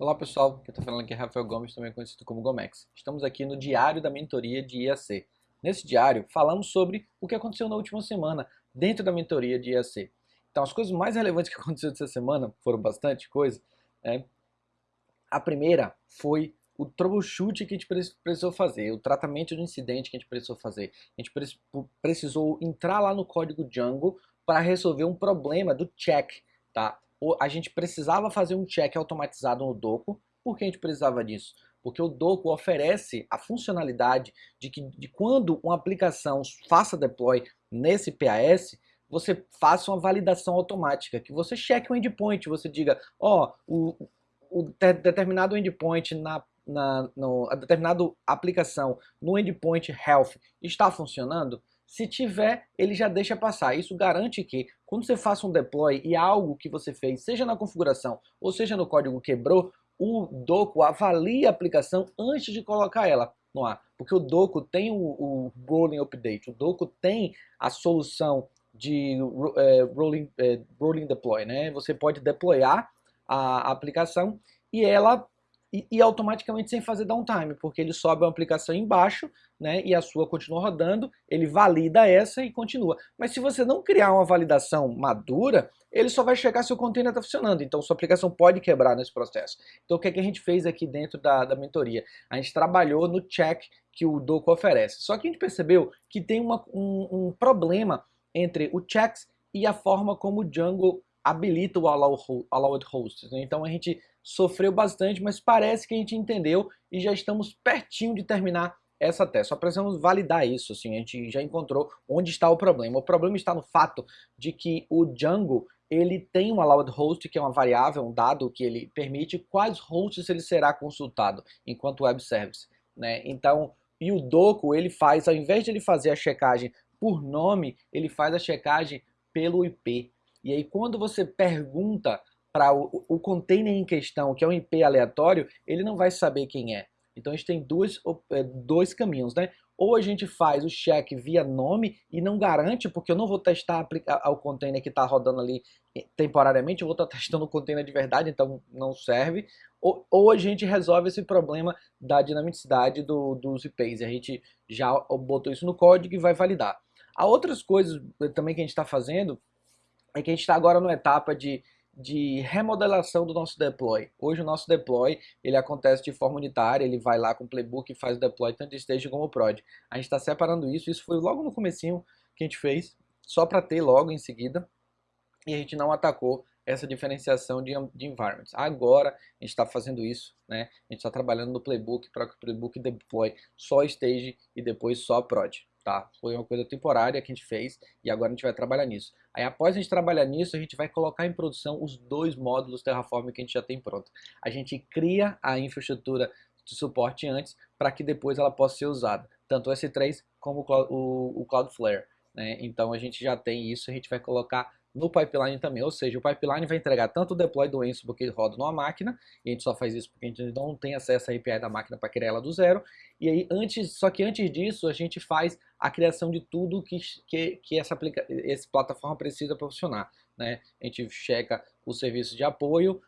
Olá pessoal, quem está falando aqui é Rafael Gomes, também conhecido como Gomex. Estamos aqui no Diário da Mentoria de IAC. Nesse diário, falamos sobre o que aconteceu na última semana dentro da mentoria de IAC. Então, as coisas mais relevantes que aconteceram essa semana, foram bastante coisa, né? A primeira foi o troubleshoot que a gente precisou fazer, o tratamento do incidente que a gente precisou fazer. A gente precisou entrar lá no código Django para resolver um problema do check, tá? A gente precisava fazer um check automatizado no Doco. Por que a gente precisava disso? Porque o Doco oferece a funcionalidade de que de quando uma aplicação faça deploy nesse PAS, você faça uma validação automática, que você cheque o endpoint, você diga, ó, oh, o, o determinado endpoint na, na no, a determinada aplicação no endpoint health está funcionando? Se tiver, ele já deixa passar. Isso garante que quando você faça um deploy e algo que você fez, seja na configuração ou seja no código quebrou, o Doco avalia a aplicação antes de colocar ela no ar. Porque o Doco tem o, o rolling update, o Doco tem a solução de é, rolling, é, rolling deploy. Né? Você pode deployar a aplicação e ela e, automaticamente sem fazer downtime, porque ele sobe uma aplicação embaixo, né, e a sua continua rodando, ele valida essa e continua. Mas se você não criar uma validação madura, ele só vai checar se o container está funcionando, então sua aplicação pode quebrar nesse processo. Então o que, é que a gente fez aqui dentro da, da mentoria? A gente trabalhou no check que o Doco oferece, só que a gente percebeu que tem uma, um, um problema entre o checks e a forma como o Django habilita o allowed hosts. Né? Então a gente sofreu bastante, mas parece que a gente entendeu e já estamos pertinho de terminar essa tese. Só precisamos validar isso, assim, a gente já encontrou onde está o problema. O problema está no fato de que o Django ele tem um allowed host, que é uma variável, um dado que ele permite quais hosts ele será consultado enquanto web service. Né? Então, e o Doco, ele faz, ao invés de ele fazer a checagem por nome, ele faz a checagem pelo IP. E aí quando você pergunta para o, o container em questão, que é um IP aleatório, ele não vai saber quem é. Então a gente tem dois, é, dois caminhos, né? Ou a gente faz o check via nome e não garante, porque eu não vou testar o container que está rodando ali temporariamente, eu vou estar tá testando o container de verdade, então não serve. Ou, ou a gente resolve esse problema da dinamicidade do, dos IPs, a gente já botou isso no código e vai validar. Há outras coisas também que a gente está fazendo, é que a gente está agora numa etapa de, de remodelação do nosso deploy. Hoje o nosso deploy ele acontece de forma unitária, ele vai lá com o playbook e faz o deploy tanto de stage como prod. A gente está separando isso, isso foi logo no comecinho que a gente fez, só para ter logo em seguida, e a gente não atacou essa diferenciação de, de environments. Agora a gente está fazendo isso, né? A gente está trabalhando no playbook para que o playbook deploy só stage e depois só prod tá? Foi uma coisa temporária que a gente fez e agora a gente vai trabalhar nisso. Aí após a gente trabalhar nisso, a gente vai colocar em produção os dois módulos Terraform que a gente já tem pronto. A gente cria a infraestrutura de suporte antes para que depois ela possa ser usada, tanto o S3 como o, Cloudflare. Né? Então a gente já tem isso, a gente vai colocar no pipeline também, ou seja, o pipeline vai entregar tanto o deploy do Ansible que ele roda numa máquina, e a gente só faz isso porque a gente não tem acesso à API da máquina para criar ela do zero, e aí antes, só que antes disso a gente faz a criação de tudo que, que, que essa, aplica, essa plataforma precisa para funcionar, né? A gente checa o serviço de apoio,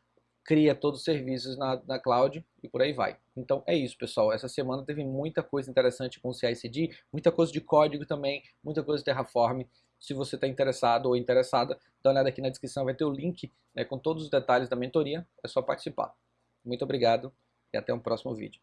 cria todos os serviços na, na cloud e por aí vai. Então é isso, pessoal. Essa semana teve muita coisa interessante com o CI/CD, muita coisa de código também, muita coisa de Terraform. Se você está interessado ou interessada, dá uma olhada aqui na descrição, vai ter o link né, com todos os detalhes da mentoria, é só participar. Muito obrigado e até um próximo vídeo.